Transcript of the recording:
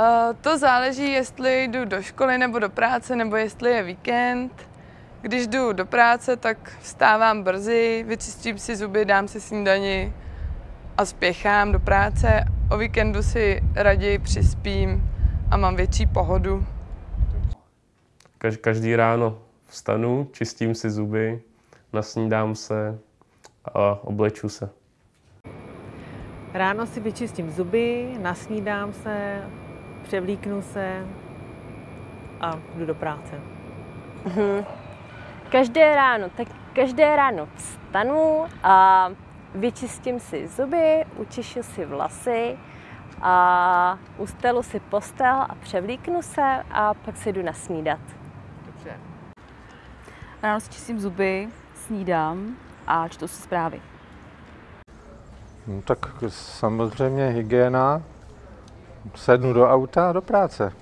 Uh, to záleží, jestli jdu do školy nebo do práce, nebo jestli je víkend. Když jdu do práce, tak vstávám brzy, vyčistím si zuby, dám si snídani a spěchám do práce. O víkendu si raději přispím a mám větší pohodu. Každý ráno vstanu, čistím si zuby, nasnídám se a obleču se. Ráno si vyčistím zuby, nasnídám se, převlíknu se a jdu do práce. Mhm. Každé ráno, tak každé ráno vstanu a vyčistím si zuby, učešu si vlasy a ustelu si postel a převlíknu se a pak si jdu nasnídat. Dobře. Ráno si čistím zuby, snídám a čtu si zprávy. No, tak samozřejmě hygiena, sednu do auta a do práce.